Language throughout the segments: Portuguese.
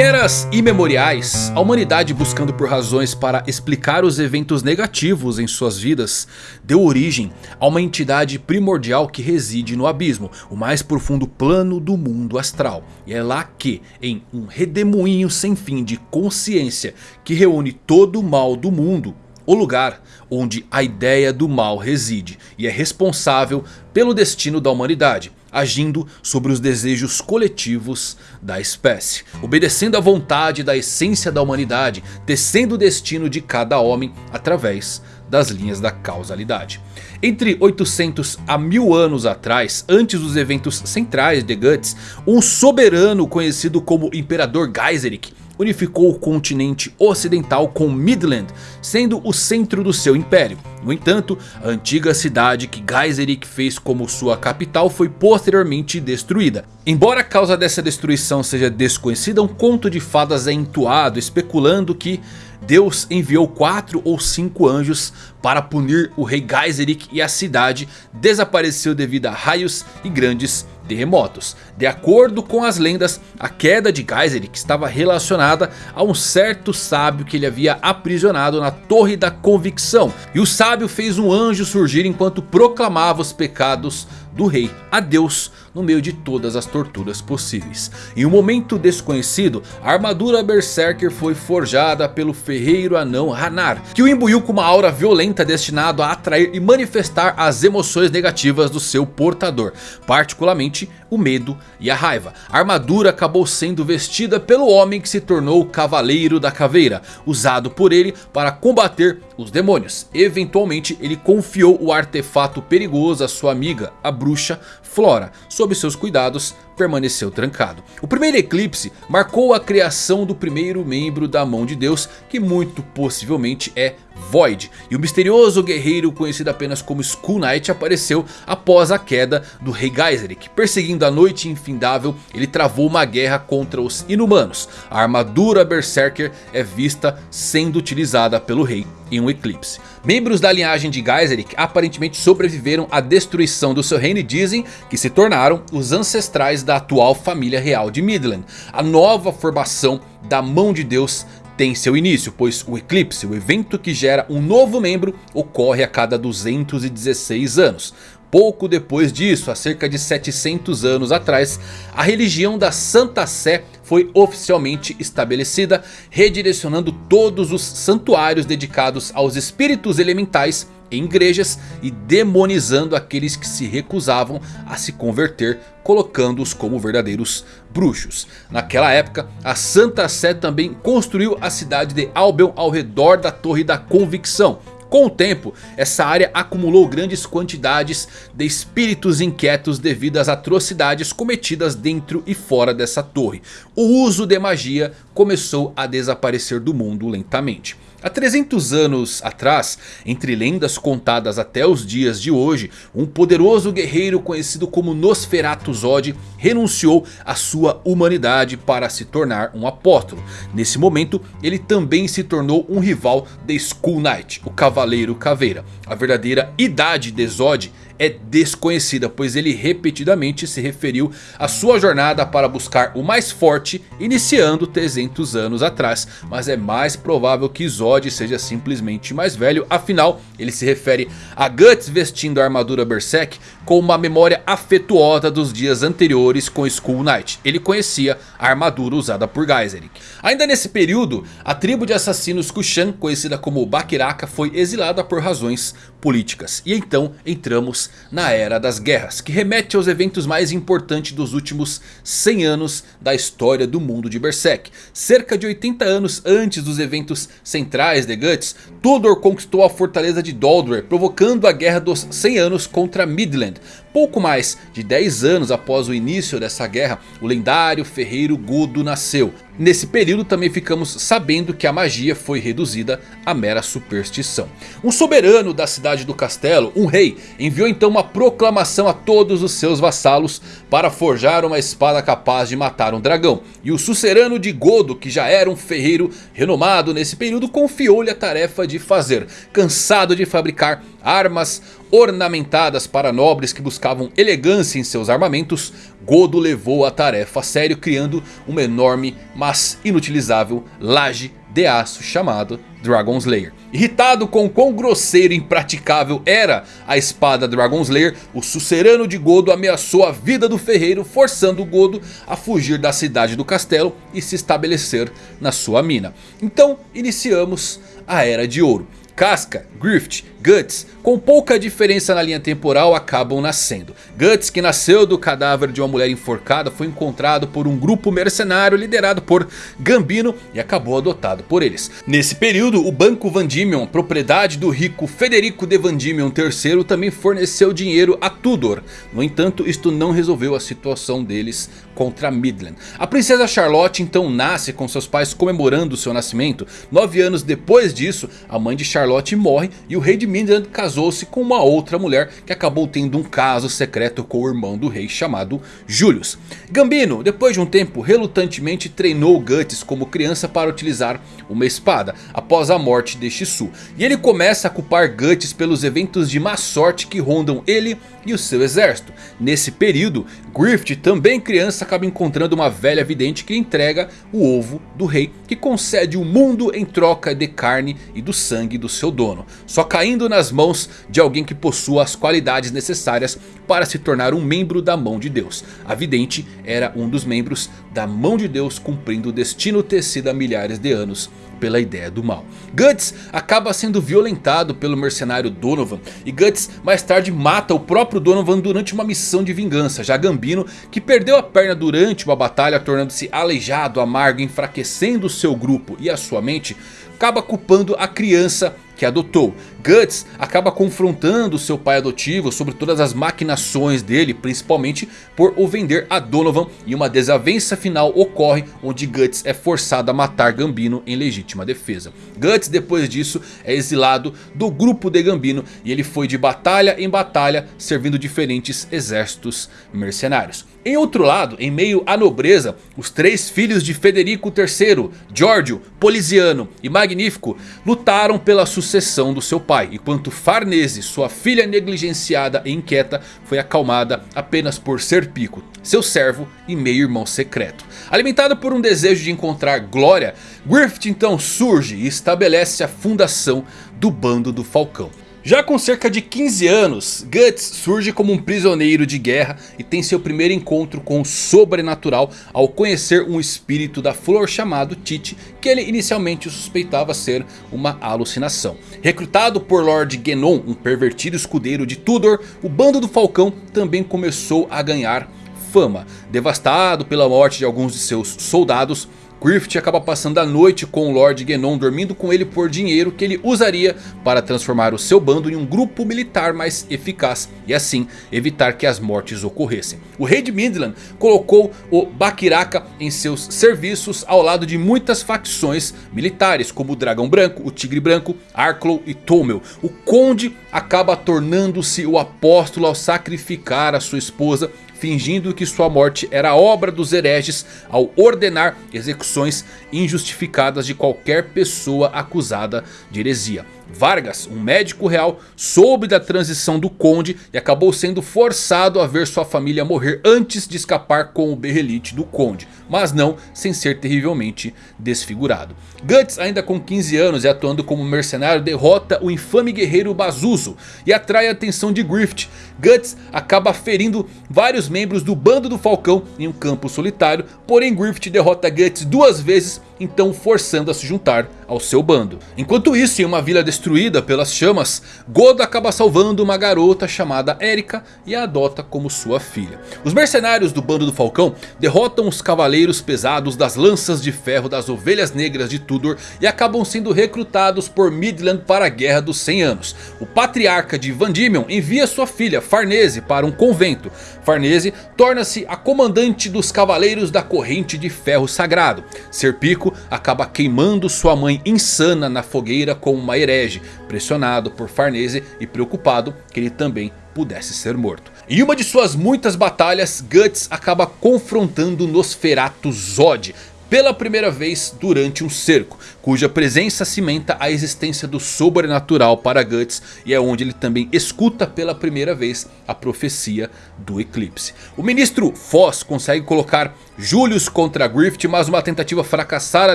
eras imemoriais, a humanidade buscando por razões para explicar os eventos negativos em suas vidas, deu origem a uma entidade primordial que reside no abismo, o mais profundo plano do mundo astral. E é lá que, em um redemoinho sem fim de consciência que reúne todo o mal do mundo, o lugar onde a ideia do mal reside e é responsável pelo destino da humanidade agindo sobre os desejos coletivos da espécie. Obedecendo à vontade da essência da humanidade, tecendo o destino de cada homem através das linhas da causalidade. Entre 800 a 1000 anos atrás, antes dos eventos centrais de Guts, um soberano conhecido como Imperador Geiseric unificou o continente ocidental com Midland, sendo o centro do seu império. No entanto, a antiga cidade que Geiseric fez como sua capital foi posteriormente destruída. Embora a causa dessa destruição seja desconhecida, um conto de fadas é entoado especulando que Deus enviou quatro ou cinco anjos para punir o rei Geiseric e a cidade desapareceu devido a raios e grandes terremotos. De acordo com as lendas, a queda de Geiseric estava relacionada a um certo sábio que ele havia aprisionado na Torre da Convicção. E o sábio fez um anjo surgir enquanto proclamava os pecados do rei a Deus no meio de todas as torturas possíveis. Em um momento desconhecido, a armadura Berserker foi forjada pelo ferreiro anão Hanar, que o imbuiu com uma aura violenta destinado a atrair e manifestar as emoções negativas do seu portador, particularmente o medo e a raiva. A armadura acabou sendo vestida pelo homem que se tornou o Cavaleiro da Caveira, usado por ele para combater os demônios. Eventualmente ele confiou o artefato perigoso à sua amiga, a bruxa Flora. Sob seus cuidados permaneceu trancado. O primeiro eclipse marcou a criação do primeiro membro da mão de Deus, que muito possivelmente é Void. E o misterioso guerreiro conhecido apenas como Skull Knight apareceu após a queda do rei Geiseric. Perseguindo a noite infindável, ele travou uma guerra contra os inumanos. A armadura Berserker é vista sendo utilizada pelo rei em um eclipse. Membros da linhagem de Geiseric aparentemente sobreviveram à destruição do seu reino e dizem que se tornaram os ancestrais da atual família real de Midland. A nova formação da mão de Deus tem seu início, pois o eclipse, o evento que gera um novo membro, ocorre a cada 216 anos. Pouco depois disso, há cerca de 700 anos atrás, a religião da Santa Sé foi oficialmente estabelecida, redirecionando todos os santuários dedicados aos espíritos elementais em igrejas e demonizando aqueles que se recusavam a se converter, colocando-os como verdadeiros bruxos. Naquela época, a Santa Sé também construiu a cidade de Albion ao redor da Torre da Convicção, com o tempo, essa área acumulou grandes quantidades de espíritos inquietos devido às atrocidades cometidas dentro e fora dessa torre. O uso de magia começou a desaparecer do mundo lentamente. Há 300 anos atrás, entre lendas contadas até os dias de hoje, um poderoso guerreiro conhecido como Nosferatu Zod renunciou à sua humanidade para se tornar um apóstolo. Nesse momento, ele também se tornou um rival de Skull Knight, o Cavaleiro Caveira. A verdadeira idade de Zod é desconhecida, pois ele repetidamente se referiu à sua jornada para buscar o mais forte, iniciando 300 anos atrás. Mas é mais provável que Zod seja simplesmente mais velho, afinal ele se refere a Guts vestindo a armadura Berserk com uma memória afetuosa dos dias anteriores com Skull Knight. Ele conhecia a armadura usada por Geiseric. Ainda nesse período, a tribo de assassinos Kushan, conhecida como Bakiraka, foi exilada por razões políticas. E então entramos na Era das Guerras, que remete aos eventos mais importantes dos últimos 100 anos da história do mundo de Berserk. Cerca de 80 anos antes dos eventos centrais de Guts, Tudor conquistou a fortaleza de Doldor, provocando a Guerra dos 100 anos contra Midland. Pouco mais de 10 anos após o início dessa guerra, o lendário ferreiro Godo nasceu. Nesse período também ficamos sabendo que a magia foi reduzida a mera superstição. Um soberano da cidade do castelo, um rei, enviou então uma proclamação a todos os seus vassalos para forjar uma espada capaz de matar um dragão. E o sucerano de Godo, que já era um ferreiro renomado nesse período, confiou-lhe a tarefa de fazer. Cansado de fabricar armas ornamentadas para nobres que buscavam elegância em seus armamentos, Godo levou a tarefa a sério criando uma enorme, mas inutilizável laje de aço chamado Dragon Slayer. Irritado com quão grosseiro e impraticável era a espada Dragon Slayer, o sucerano de Godo ameaçou a vida do ferreiro, forçando Godo a fugir da cidade do castelo e se estabelecer na sua mina. Então iniciamos a Era de Ouro. Casca, Grift, Guts, com pouca diferença na linha temporal, acabam nascendo. Guts, que nasceu do cadáver de uma mulher enforcada, foi encontrado por um grupo mercenário liderado por Gambino e acabou adotado por eles. Nesse período, o Banco Vandimion, propriedade do rico Federico de Vandimion III, também forneceu dinheiro a Tudor. No entanto, isto não resolveu a situação deles contra Midland. A princesa Charlotte então nasce com seus pais comemorando seu nascimento. Nove anos depois disso, a mãe de Charlotte morre e o rei de Midland casou-se com uma outra mulher que acabou tendo um caso secreto com o irmão do rei chamado Julius. Gambino, depois de um tempo, relutantemente treinou Guts como criança para utilizar uma espada após a morte de Shisu. E ele começa a culpar Guts pelos eventos de má sorte que rondam ele e o seu exército. Nesse período, Griffith, também criança, acaba encontrando uma velha vidente que entrega o ovo do rei, que concede o mundo em troca de carne e do sangue do seu dono. Só caindo nas mãos de alguém que possua as qualidades necessárias para se tornar um membro da mão de Deus. A vidente era um dos membros da mão de Deus cumprindo o destino tecido há milhares de anos pela ideia do mal. Guts acaba sendo violentado pelo mercenário Donovan. E Guts mais tarde mata o próprio Donovan durante uma missão de vingança. Já Gambino, que perdeu a perna durante uma batalha tornando-se aleijado, amargo, enfraquecendo seu grupo e a sua mente acaba culpando a criança que adotou. Guts acaba confrontando seu pai adotivo sobre todas as maquinações dele, principalmente por o vender a Donovan. E uma desavença final ocorre onde Guts é forçado a matar Gambino em legítima defesa. Guts depois disso é exilado do grupo de Gambino e ele foi de batalha em batalha servindo diferentes exércitos mercenários. Em outro lado, em meio à nobreza, os três filhos de Federico III, Giorgio, Poliziano e Magnífico, lutaram pela sucessão do seu pai. Enquanto Farnese, sua filha negligenciada e inquieta, foi acalmada apenas por Serpico, seu servo e meio-irmão secreto. Alimentado por um desejo de encontrar glória, Griffith então surge e estabelece a fundação do Bando do Falcão. Já com cerca de 15 anos, Guts surge como um prisioneiro de guerra e tem seu primeiro encontro com o sobrenatural ao conhecer um espírito da flor chamado Tite, que ele inicialmente suspeitava ser uma alucinação. Recrutado por Lord Genon, um pervertido escudeiro de Tudor, o bando do Falcão também começou a ganhar fama. Devastado pela morte de alguns de seus soldados, Griffith acaba passando a noite com o Lord Genon, dormindo com ele por dinheiro que ele usaria para transformar o seu bando em um grupo militar mais eficaz e assim evitar que as mortes ocorressem. O rei de Midland colocou o Bakiraka em seus serviços ao lado de muitas facções militares como o Dragão Branco, o Tigre Branco, Arklow e Tomel. O conde acaba tornando-se o apóstolo ao sacrificar a sua esposa fingindo que sua morte era obra dos hereges ao ordenar execuções injustificadas de qualquer pessoa acusada de heresia. Vargas, um médico real, soube da transição do conde e acabou sendo forçado a ver sua família morrer antes de escapar com o berrelite do conde. Mas não sem ser terrivelmente desfigurado. Guts, ainda com 15 anos e atuando como mercenário, derrota o infame guerreiro Bazuzo e atrai a atenção de Griffith. Guts acaba ferindo vários membros do bando do Falcão em um campo solitário, porém Griffith derrota Guts duas vezes então forçando a se juntar ao seu bando. Enquanto isso, em uma vila destruída pelas chamas, Godo acaba salvando uma garota chamada Erika e a adota como sua filha. Os mercenários do bando do Falcão derrotam os cavaleiros pesados das lanças de ferro das ovelhas negras de Tudor e acabam sendo recrutados por Midland para a Guerra dos 100 Anos. O patriarca de Vandimion envia sua filha Farnese para um convento. Farnese torna-se a comandante dos cavaleiros da corrente de ferro sagrado. Serpico acaba queimando sua mãe insana na fogueira como uma herege, pressionado por Farnese e preocupado que ele também pudesse ser morto. Em uma de suas muitas batalhas, Guts acaba confrontando Nosferatu Zod, pela primeira vez durante um cerco. Cuja presença cimenta a existência do sobrenatural para Guts. E é onde ele também escuta pela primeira vez a profecia do eclipse. O ministro Foss consegue colocar Julius contra Griffith, mas uma tentativa fracassada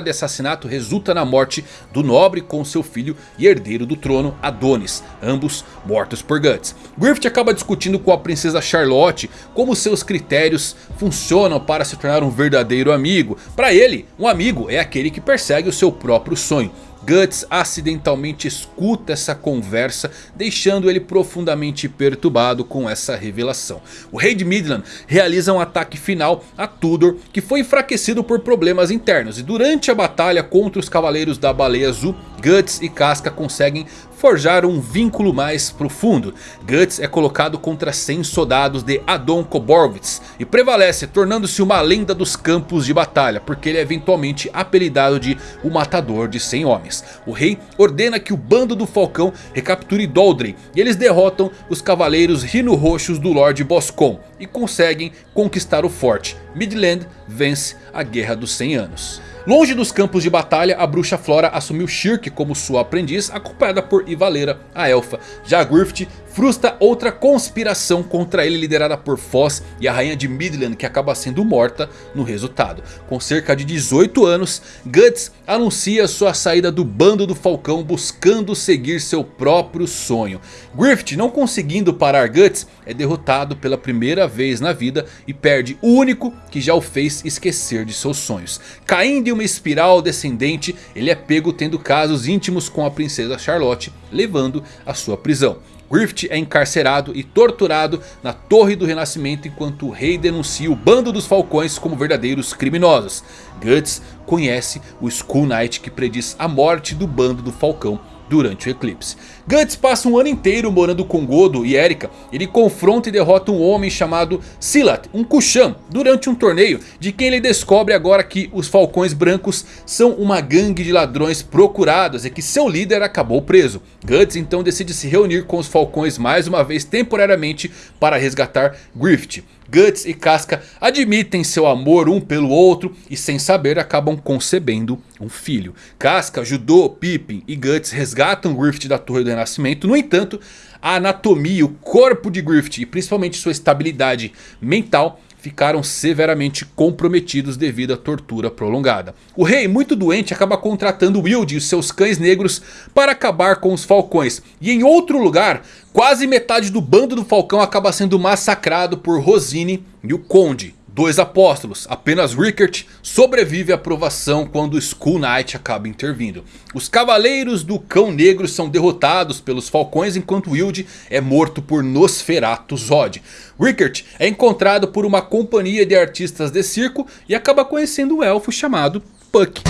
de assassinato resulta na morte do nobre com seu filho e herdeiro do trono, Adonis, ambos mortos por Guts. Griffith acaba discutindo com a princesa Charlotte como seus critérios funcionam para se tornar um verdadeiro amigo. Para ele, um amigo é aquele que persegue o seu próprio sonho. Guts acidentalmente escuta essa conversa, deixando ele profundamente perturbado com essa revelação. O rei de Midland realiza um ataque final a Tudor, que foi enfraquecido por problemas internos. E durante a batalha contra os cavaleiros da baleia azul, Guts e Casca conseguem forjar um vínculo mais profundo. Guts é colocado contra 100 soldados de Adon Koborvitz e prevalece tornando-se uma lenda dos campos de batalha, porque ele é eventualmente apelidado de o matador de 100 homens. O rei ordena que o bando do Falcão recapture Doldrey e eles derrotam os cavaleiros rino-roxos do Lord Boscom e conseguem conquistar o forte. Midland vence a Guerra dos 100 Anos. Longe dos campos de batalha, a bruxa Flora assumiu Shirk como sua aprendiz, acompanhada por Ivaleira, a elfa. Já Griffith frustra outra conspiração contra ele liderada por Foz e a rainha de Midland que acaba sendo morta no resultado. Com cerca de 18 anos, Guts anuncia sua saída do bando do Falcão buscando seguir seu próprio sonho. Griffith não conseguindo parar Guts é derrotado pela primeira vez na vida e perde o único que já o fez esquecer de seus sonhos. Caindo em uma espiral descendente, ele é pego tendo casos íntimos com a princesa Charlotte, levando a sua prisão. Griffith é encarcerado e torturado na Torre do Renascimento enquanto o rei denuncia o bando dos falcões como verdadeiros criminosos. Guts conhece o Skull Knight que prediz a morte do bando do falcão durante o eclipse. Guts passa um ano inteiro morando com Godo e Erika. Ele confronta e derrota um homem chamado Silat, um Kushan, durante um torneio. De quem ele descobre agora que os Falcões Brancos são uma gangue de ladrões procurados e que seu líder acabou preso. Guts então decide se reunir com os Falcões mais uma vez temporariamente para resgatar Griffith. Guts e Casca admitem seu amor um pelo outro e sem saber acabam concebendo um filho. Casca ajudou Pippin e Guts resgatam Griffith da Torre do Renascimento. No entanto, a anatomia, o corpo de Griffith e principalmente sua estabilidade mental ficaram severamente comprometidos devido à tortura prolongada. O rei, muito doente, acaba contratando Wild e seus cães negros para acabar com os falcões. E em outro lugar, quase metade do bando do falcão acaba sendo massacrado por Rosine e o Conde dois apóstolos. Apenas Rickert sobrevive à provação quando Skull Knight acaba intervindo. Os cavaleiros do cão negro são derrotados pelos falcões enquanto Wild é morto por Nosferatu Zod. Rickert é encontrado por uma companhia de artistas de circo e acaba conhecendo um elfo chamado Puck.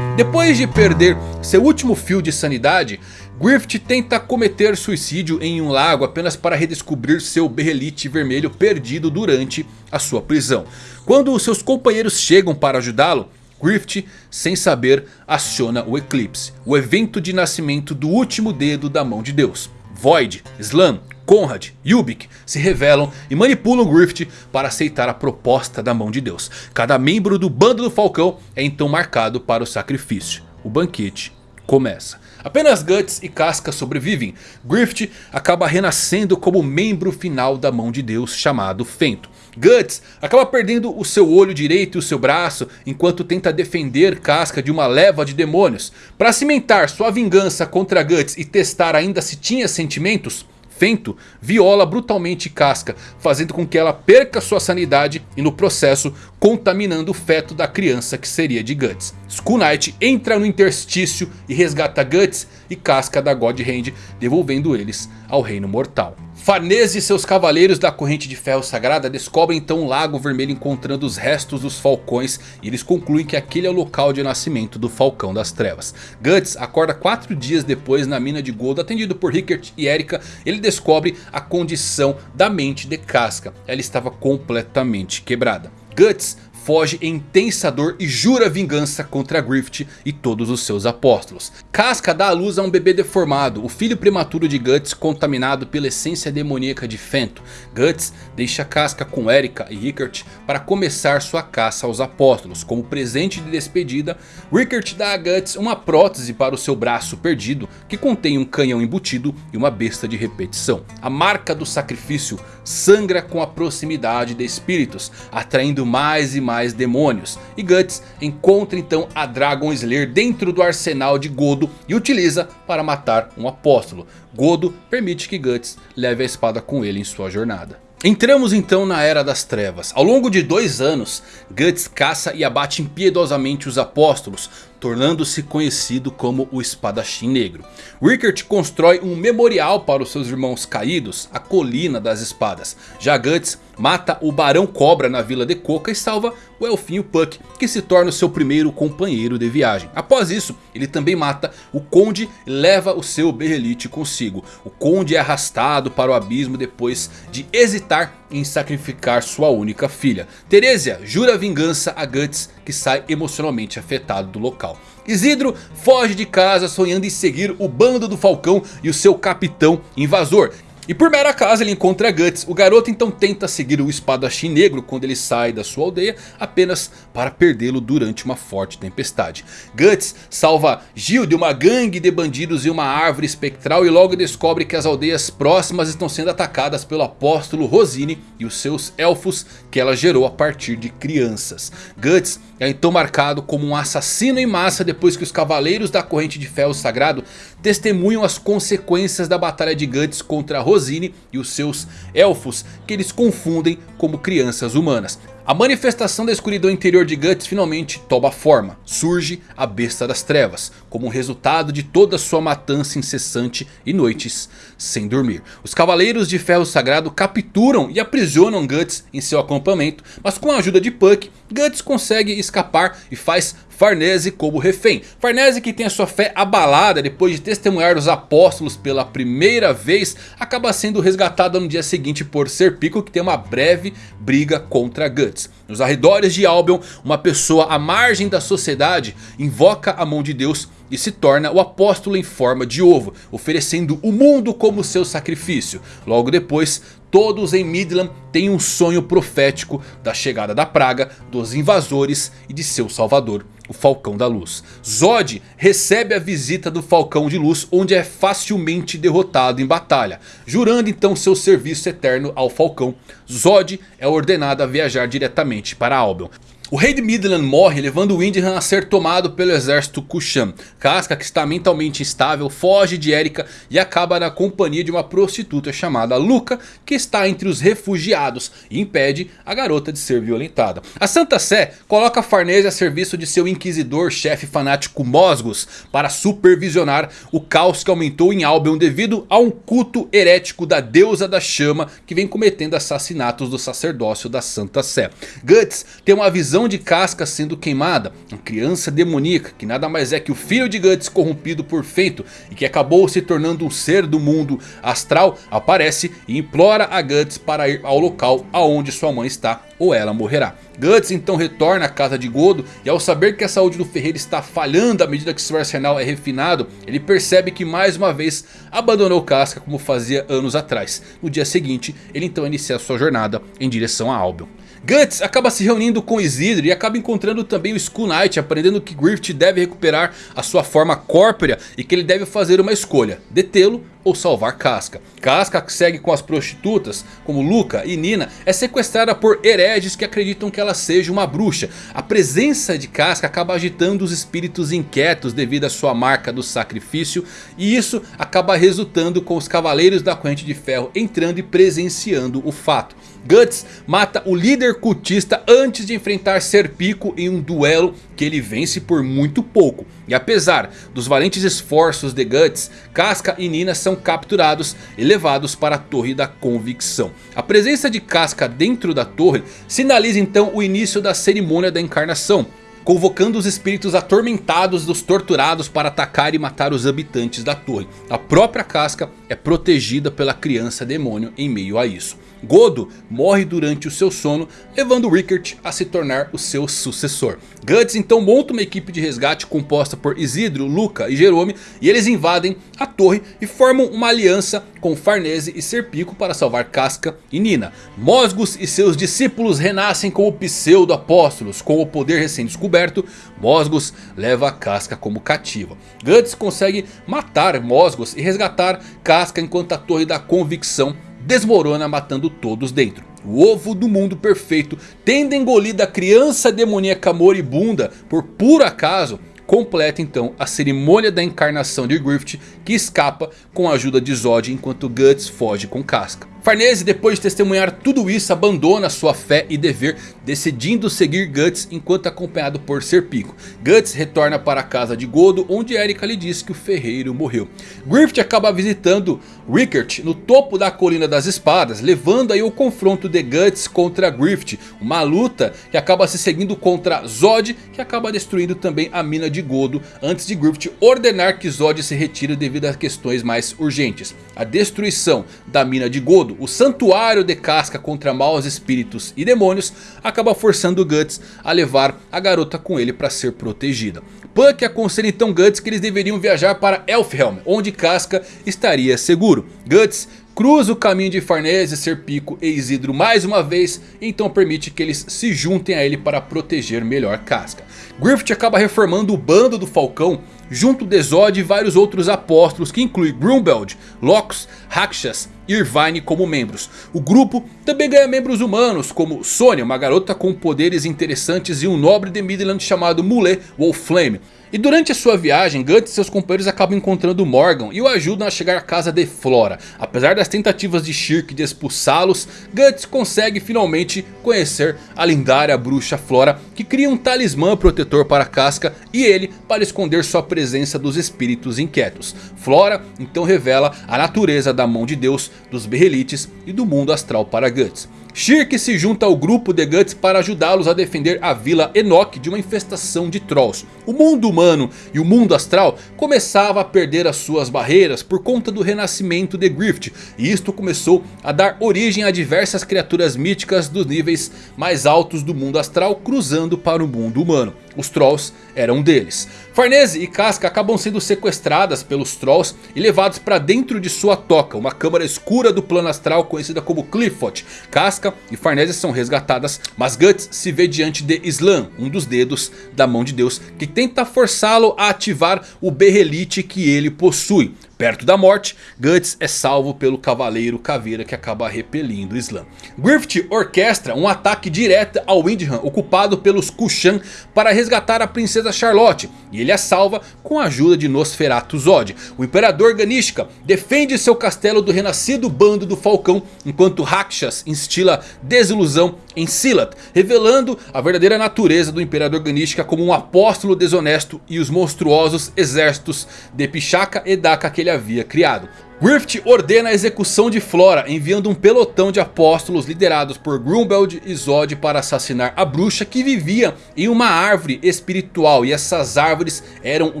Depois de perder seu último fio de sanidade, Griffith tenta cometer suicídio em um lago apenas para redescobrir seu berrelite vermelho perdido durante a sua prisão. Quando seus companheiros chegam para ajudá-lo, Griffith, sem saber, aciona o eclipse, o evento de nascimento do último dedo da mão de Deus. Void, Slam, Conrad e Ubik se revelam e manipulam Griffith para aceitar a proposta da mão de Deus. Cada membro do bando do Falcão é então marcado para o sacrifício. O banquete começa. Apenas Guts e Casca sobrevivem. Griffith acaba renascendo como membro final da mão de Deus chamado Fento. Guts acaba perdendo o seu olho direito e o seu braço enquanto tenta defender Casca de uma leva de demônios. Para cimentar sua vingança contra Guts e testar ainda se tinha sentimentos... Fento viola brutalmente Casca, fazendo com que ela perca sua sanidade e no processo contaminando o feto da criança que seria de Guts. Skull Knight entra no interstício e resgata Guts e Casca da God Hand, devolvendo eles ao reino mortal. Farnese e seus cavaleiros da corrente de ferro sagrada descobrem então um lago vermelho encontrando os restos dos falcões. E eles concluem que aquele é o local de nascimento do falcão das trevas. Guts acorda quatro dias depois na mina de Gold atendido por Rickert e Erika. Ele descobre a condição da mente de Casca. Ela estava completamente quebrada. Guts foge em intensa dor e jura vingança contra Griffith e todos os seus apóstolos. Casca dá à luz a um bebê deformado, o filho prematuro de Guts contaminado pela essência demoníaca de Fento. Guts deixa Casca com Erika e Rickert para começar sua caça aos apóstolos. Como presente de despedida, Rickert dá a Guts uma prótese para o seu braço perdido que contém um canhão embutido e uma besta de repetição. A marca do sacrifício sangra com a proximidade de espíritos, atraindo mais e mais demônios. E Guts encontra então a Dragon Slayer dentro do arsenal de Godo e utiliza para matar um apóstolo. Godo permite que Guts leve a espada com ele em sua jornada. Entramos então na Era das Trevas. Ao longo de dois anos, Guts caça e abate impiedosamente os apóstolos, tornando-se conhecido como o Espadachim Negro. Rickert constrói um memorial para os seus irmãos caídos, a Colina das Espadas. Já Guts mata o Barão Cobra na Vila de Coca e salva o Elfinho Puck, que se torna o seu primeiro companheiro de viagem. Após isso, ele também mata o Conde e leva o seu Berrelite consigo. O Conde é arrastado para o abismo depois de hesitar em sacrificar sua única filha. Teresia jura vingança a Guts, que sai emocionalmente afetado do local. Isidro foge de casa sonhando em seguir o bando do Falcão e o seu capitão invasor. E por mera casa ele encontra Guts. O garoto então tenta seguir o espadachim negro quando ele sai da sua aldeia. Apenas para perdê-lo durante uma forte tempestade. Guts salva Gil de uma gangue de bandidos e uma árvore espectral. E logo descobre que as aldeias próximas estão sendo atacadas pelo apóstolo Rosine e os seus elfos que ela gerou a partir de crianças. Guts é então marcado como um assassino em massa depois que os cavaleiros da corrente de ferro sagrado testemunham as consequências da batalha de Guts contra Rosine e os seus elfos que eles confundem como crianças humanas. A manifestação da escuridão interior de Guts finalmente toma forma. Surge a besta das trevas. Como resultado de toda sua matança incessante e noites sem dormir. Os cavaleiros de ferro sagrado capturam e aprisionam Guts em seu acampamento. Mas com a ajuda de Puck, Guts consegue escapar e faz Farnese como refém. Farnese que tem a sua fé abalada depois de testemunhar os apóstolos pela primeira vez. Acaba sendo resgatada no dia seguinte por Serpico que tem uma breve briga contra Guts. Nos arredores de Albion, uma pessoa à margem da sociedade invoca a mão de Deus e se torna o apóstolo em forma de ovo, oferecendo o mundo como seu sacrifício. Logo depois, todos em Midland têm um sonho profético da chegada da praga, dos invasores e de seu salvador, o Falcão da Luz. Zod recebe a visita do Falcão de Luz, onde é facilmente derrotado em batalha. Jurando então seu serviço eterno ao Falcão, Zod é ordenado a viajar diretamente para Albion. O rei de Midland morre levando Windham a ser tomado pelo exército Kushan. Casca que está mentalmente instável foge de Erika e acaba na companhia de uma prostituta chamada Luca que está entre os refugiados e impede a garota de ser violentada. A Santa Sé coloca Farnese a serviço de seu inquisidor chefe fanático Mosgos para supervisionar o caos que aumentou em Albion devido a um culto herético da deusa da chama que vem cometendo assassinatos do sacerdócio da Santa Sé. Guts tem uma visão de Casca sendo queimada. Uma criança demoníaca que nada mais é que o filho de Guts corrompido por Feito. E que acabou se tornando um ser do mundo astral. Aparece e implora a Guts para ir ao local aonde sua mãe está ou ela morrerá. Guts então retorna à casa de Godo e ao saber que a saúde do ferreiro está falhando à medida que seu arsenal é refinado, ele percebe que mais uma vez abandonou Casca como fazia anos atrás. No dia seguinte, ele então inicia sua jornada em direção a Albion. Guts acaba se reunindo com Isidro e acaba encontrando também o Skull Knight, aprendendo que Griffith deve recuperar a sua forma corpórea e que ele deve fazer uma escolha, detê-lo ou salvar Casca. Casca que segue com as prostitutas, como Luca e Nina, é sequestrada por hereges que acreditam que ela seja uma bruxa. A presença de Casca acaba agitando os espíritos inquietos devido à sua marca do sacrifício. E isso acaba resultando com os cavaleiros da corrente de ferro entrando e presenciando o fato. Guts mata o líder cultista antes de enfrentar Serpico em um duelo que ele vence por muito pouco. E apesar dos valentes esforços de Guts, Casca e Nina são capturados e levados para a Torre da Convicção. A presença de Casca dentro da torre sinaliza então o início da cerimônia da encarnação convocando os espíritos atormentados dos torturados para atacar e matar os habitantes da torre. A própria casca é protegida pela criança demônio em meio a isso. Godo morre durante o seu sono, levando Rickert a se tornar o seu sucessor. Guts então monta uma equipe de resgate composta por Isidro, Luca e Jerome e eles invadem a torre e formam uma aliança com Farnese e Serpico para salvar Casca e Nina. Mosgos e seus discípulos renascem como pseudo-apóstolos. Com o poder recém-descoberto, Mosgos leva Casca como cativa. Guts consegue matar Mosgos e resgatar Casca enquanto a Torre da Convicção desmorona matando todos dentro. O ovo do mundo perfeito, tendo engolido a criança demoníaca moribunda por puro acaso, completa então a cerimônia da encarnação de Griffith que escapa com a ajuda de Zod enquanto Guts foge com Casca. Farnese, depois de testemunhar tudo isso, abandona sua fé e dever, decidindo seguir Guts enquanto acompanhado por Serpico. Guts retorna para a casa de Godo, onde Erika lhe diz que o ferreiro morreu. Griffith acaba visitando Rickert no topo da colina das espadas, levando aí o confronto de Guts contra Griffith. Uma luta que acaba se seguindo contra Zod, que acaba destruindo também a mina de Godo, antes de Griffith ordenar que Zod se retire devido a questões mais urgentes. A destruição da mina de Godo o santuário de casca contra maus espíritos e demônios acaba forçando Guts a levar a garota com ele para ser protegida. Puck aconselha então Guts que eles deveriam viajar para Elfhelm, onde Casca estaria seguro. Guts cruza o caminho de Farnese, Serpico e Isidro mais uma vez. Então permite que eles se juntem a ele para proteger melhor Casca. Griffith acaba reformando o bando do Falcão junto de Zod e vários outros apóstolos que inclui Grumbeld, Locus, Rakshas e Irvine como membros. O grupo também ganha membros humanos como Sonya, uma garota com poderes interessantes e um nobre de Midland chamado Mule Wolflame. E durante a sua viagem, Guts e seus companheiros acabam encontrando Morgan e o ajudam a chegar à casa de Flora. Apesar das tentativas de Shirk de expulsá-los, Guts consegue finalmente conhecer a lendária bruxa Flora que cria um talismã protetor para Casca e ele para esconder sua presença dos espíritos inquietos. Flora então revela a natureza da mão de Deus, dos Berrelites e do mundo astral para Guts. Shirk se junta ao grupo de Guts para ajudá-los a defender a Vila Enoch de uma infestação de Trolls. O mundo humano e o mundo astral começava a perder as suas barreiras por conta do renascimento de Griffith. E isto começou a dar origem a diversas criaturas míticas dos níveis mais altos do mundo astral cruzando para o mundo humano. Os Trolls eram deles. Farnese e Casca acabam sendo sequestradas pelos Trolls e levados para dentro de sua toca. Uma câmara escura do plano astral conhecida como Clifford. Casca e Farnese são resgatadas. Mas Guts se vê diante de Islam. Um dos dedos da mão de Deus. Que tenta forçá-lo a ativar o Berrelite que ele possui. Perto da morte, Guts é salvo pelo Cavaleiro Caveira que acaba repelindo o Slam. Griffith orquestra um ataque direto ao Windham ocupado pelos Kushan para resgatar a princesa Charlotte. E ele a salva com a ajuda de Nosferatu Zod. O Imperador Ganishka defende seu castelo do renascido bando do Falcão. Enquanto Rakshas instila desilusão em Silat. Revelando a verdadeira natureza do Imperador Ganishka como um apóstolo desonesto. E os monstruosos exércitos de Pichaka e Daka que ele ele havia criado. Griffith ordena a execução de Flora, enviando um pelotão de apóstolos liderados por Grumbeld e Zod para assassinar a bruxa que vivia em uma árvore espiritual. E essas árvores eram o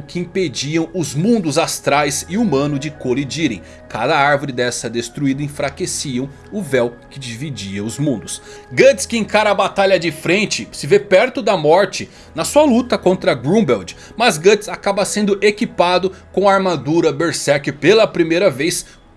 que impediam os mundos astrais e humano de colidirem. Cada árvore dessa destruída enfraqueciam o véu que dividia os mundos. Guts que encara a batalha de frente se vê perto da morte na sua luta contra Grumbeld. Mas Guts acaba sendo equipado com a armadura Berserk pela primeira vez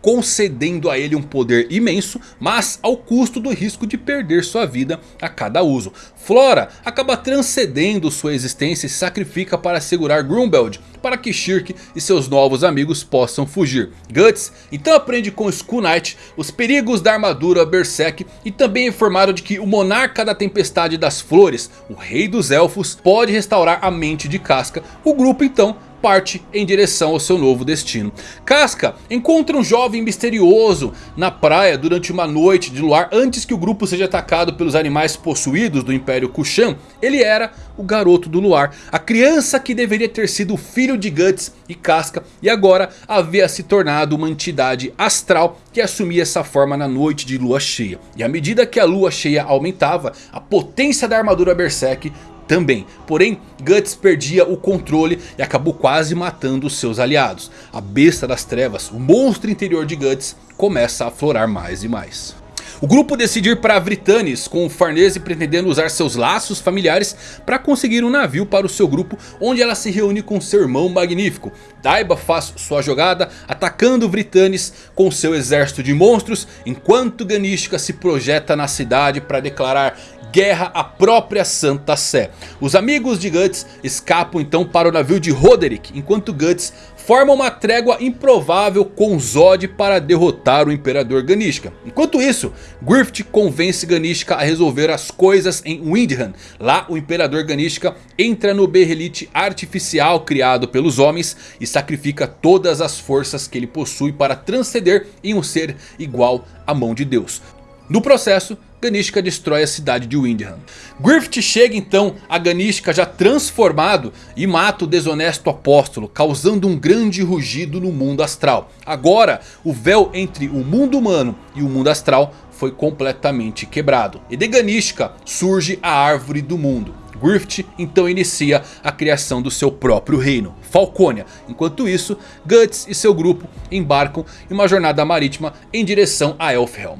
concedendo a ele um poder imenso, mas ao custo do risco de perder sua vida a cada uso. Flora acaba transcendendo sua existência e sacrifica para segurar Grumbeld, para que Shirk e seus novos amigos possam fugir. Guts então aprende com Skull Knight os perigos da armadura Berserk e também é informado de que o monarca da tempestade das flores, o rei dos elfos, pode restaurar a mente de Casca. O grupo então parte em direção ao seu novo destino. Casca encontra um jovem misterioso na praia durante uma noite de luar antes que o grupo seja atacado pelos animais possuídos do Império Kushan. Ele era o garoto do luar, a criança que deveria ter sido filho de Guts e Casca e agora havia se tornado uma entidade astral que assumia essa forma na noite de lua cheia. E à medida que a lua cheia aumentava, a potência da armadura Berserk também. Porém, Guts perdia o controle e acabou quase matando os seus aliados. A besta das trevas, o monstro interior de Guts, começa a aflorar mais e mais. O grupo decide ir para Vritanis com o Farnese pretendendo usar seus laços familiares para conseguir um navio para o seu grupo onde ela se reúne com seu irmão magnífico. Daiba faz sua jogada atacando Vritanis com seu exército de monstros enquanto Ganishka se projeta na cidade para declarar guerra à própria Santa Sé. Os amigos de Guts escapam então para o navio de Roderick, enquanto Guts forma uma trégua improvável com Zod para derrotar o Imperador Ganishka. Enquanto isso, Griffith convence Ganishka a resolver as coisas em Windham. Lá o Imperador Ganishka entra no Berrelite artificial criado pelos homens e sacrifica todas as forças que ele possui para transcender em um ser igual à mão de Deus. No processo, Ganishka destrói a cidade de Windham. Griffith chega então a Ganishka já transformado e mata o desonesto apóstolo, causando um grande rugido no mundo astral. Agora o véu entre o mundo humano e o mundo astral foi completamente quebrado. E de Ganishka surge a árvore do mundo. Griffith então inicia a criação do seu próprio reino, Falcônia. Enquanto isso, Guts e seu grupo embarcam em uma jornada marítima em direção a Elfhelm.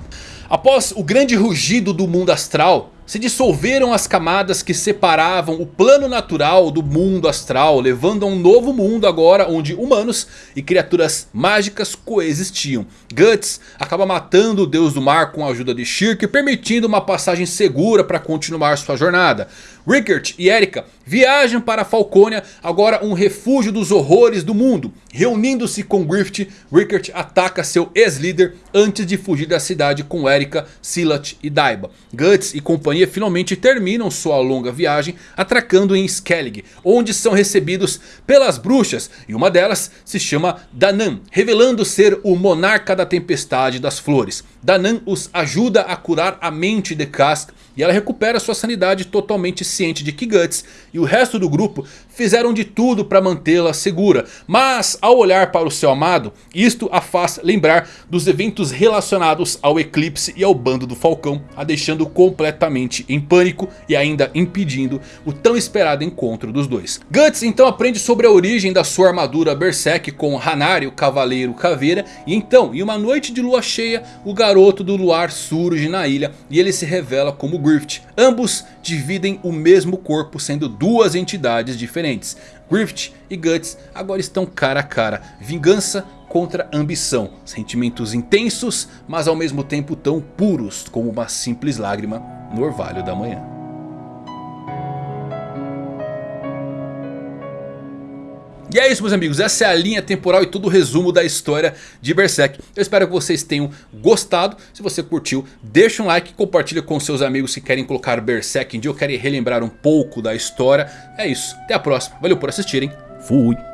Após o grande rugido do mundo astral, se dissolveram as camadas que separavam o plano natural do mundo astral, levando a um novo mundo agora onde humanos e criaturas mágicas coexistiam. Guts acaba matando o deus do mar com a ajuda de Shirk, permitindo uma passagem segura para continuar sua jornada. Rickert e Erika viajam para Falcônia, agora um refúgio dos horrores do mundo. Reunindo-se com Griffith, Rickert ataca seu ex-líder antes de fugir da cidade com Erika, Silat e Daiba. Guts e companhia finalmente terminam sua longa viagem atracando em Skellig, onde são recebidos pelas bruxas e uma delas se chama Danan, revelando ser o monarca da tempestade das flores. Danan os ajuda a curar a mente de Kask e ela recupera sua sanidade totalmente ciente de que Guts e o resto do grupo fizeram de tudo para mantê-la segura. Mas ao olhar para o seu amado, isto a faz lembrar dos eventos relacionados ao eclipse e ao bando do Falcão, a deixando completamente em pânico e ainda impedindo o tão esperado encontro dos dois. Guts então aprende sobre a origem da sua armadura Berserk com Hanari, o Cavaleiro Caveira, e então em uma noite de lua cheia o garoto do luar surge na ilha e ele se revela como Griffith. Ambos dividem o mesmo corpo sendo duas entidades diferentes. Griffith e Guts agora estão cara a cara. Vingança contra ambição. Sentimentos intensos, mas ao mesmo tempo tão puros como uma simples lágrima no orvalho da manhã. E é isso meus amigos, essa é a linha temporal e todo o resumo da história de Berserk. Eu espero que vocês tenham gostado. Se você curtiu, deixa um like, compartilha com seus amigos que querem colocar Berserk em dia ou querem relembrar um pouco da história. É isso, até a próxima. Valeu por assistirem, fui!